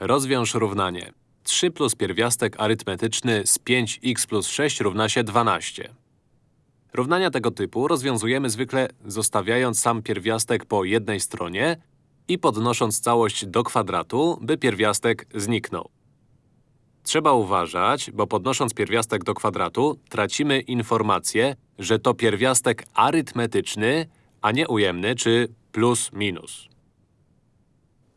Rozwiąż równanie. 3 plus pierwiastek arytmetyczny z 5x plus 6 równa się 12. Równania tego typu rozwiązujemy zwykle zostawiając sam pierwiastek po jednej stronie i podnosząc całość do kwadratu, by pierwiastek zniknął. Trzeba uważać, bo podnosząc pierwiastek do kwadratu, tracimy informację, że to pierwiastek arytmetyczny, a nie ujemny czy plus minus.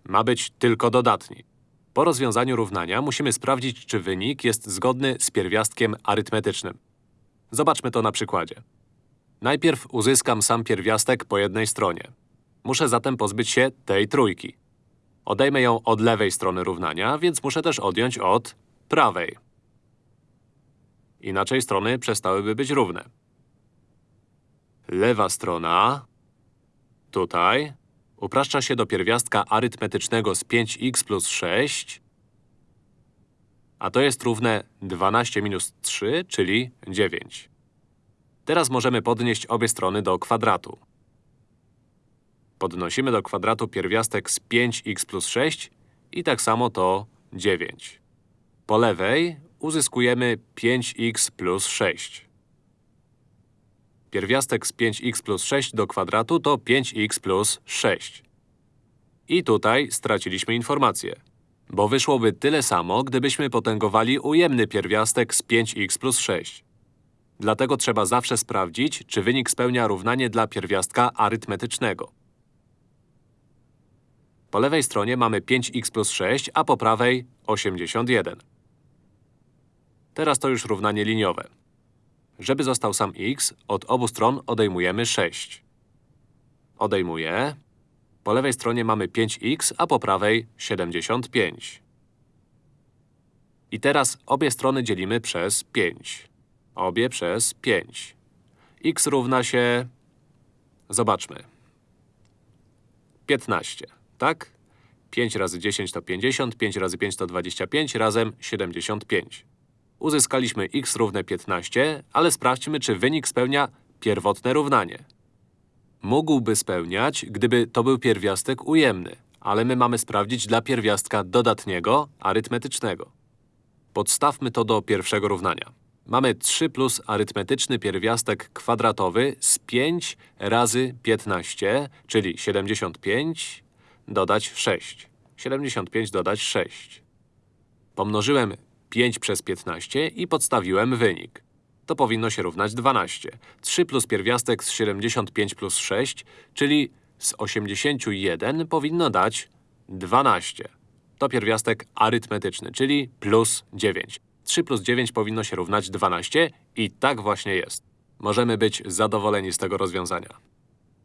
Ma być tylko dodatni. Po rozwiązaniu równania musimy sprawdzić, czy wynik jest zgodny z pierwiastkiem arytmetycznym. Zobaczmy to na przykładzie. Najpierw uzyskam sam pierwiastek po jednej stronie. Muszę zatem pozbyć się tej trójki. Odejmę ją od lewej strony równania, więc muszę też odjąć od prawej. Inaczej strony przestałyby być równe. Lewa strona, tutaj, upraszcza się do pierwiastka arytmetycznego z 5x plus 6, a to jest równe 12 minus 3, czyli 9. Teraz możemy podnieść obie strony do kwadratu. Podnosimy do kwadratu pierwiastek z 5x plus 6 i tak samo to 9. Po lewej uzyskujemy 5x plus 6. Pierwiastek z 5x plus 6 do kwadratu to 5x plus 6. I tutaj straciliśmy informację. Bo wyszłoby tyle samo, gdybyśmy potęgowali ujemny pierwiastek z 5x plus 6. Dlatego trzeba zawsze sprawdzić, czy wynik spełnia równanie dla pierwiastka arytmetycznego. Po lewej stronie mamy 5x plus 6, a po prawej 81. Teraz to już równanie liniowe. Żeby został sam x, od obu stron odejmujemy 6. Odejmuję. Po lewej stronie mamy 5x, a po prawej 75. I teraz obie strony dzielimy przez 5. Obie przez 5. x równa się… Zobaczmy. 15, tak? 5 razy 10 to 50, 5 razy 5 to 25, razem 75. Uzyskaliśmy x równe 15, ale sprawdźmy, czy wynik spełnia pierwotne równanie. Mógłby spełniać, gdyby to był pierwiastek ujemny, ale my mamy sprawdzić dla pierwiastka dodatniego, arytmetycznego. Podstawmy to do pierwszego równania. Mamy 3 plus arytmetyczny pierwiastek kwadratowy z 5 razy 15, czyli 75, dodać 6. 75 dodać 6. Pomnożyłem 5 przez 15 i podstawiłem wynik. To powinno się równać 12. 3 plus pierwiastek z 75 plus 6, czyli z 81 powinno dać 12. To pierwiastek arytmetyczny, czyli plus 9. 3 plus 9 powinno się równać 12 i tak właśnie jest. Możemy być zadowoleni z tego rozwiązania.